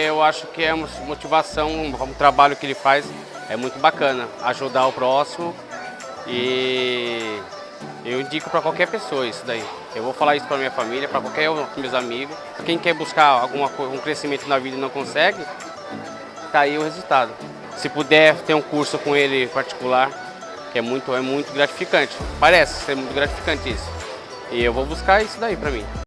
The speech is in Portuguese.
Eu acho que é motivação, um trabalho que ele faz é muito bacana, ajudar o próximo e eu indico para qualquer pessoa isso daí. Eu vou falar isso para minha família, para qualquer um dos meus amigos. Quem quer buscar alguma, um crescimento na vida e não consegue, tá aí o resultado. Se puder ter um curso com ele particular, que é muito, é muito gratificante. Parece ser muito gratificante isso. E eu vou buscar isso daí para mim.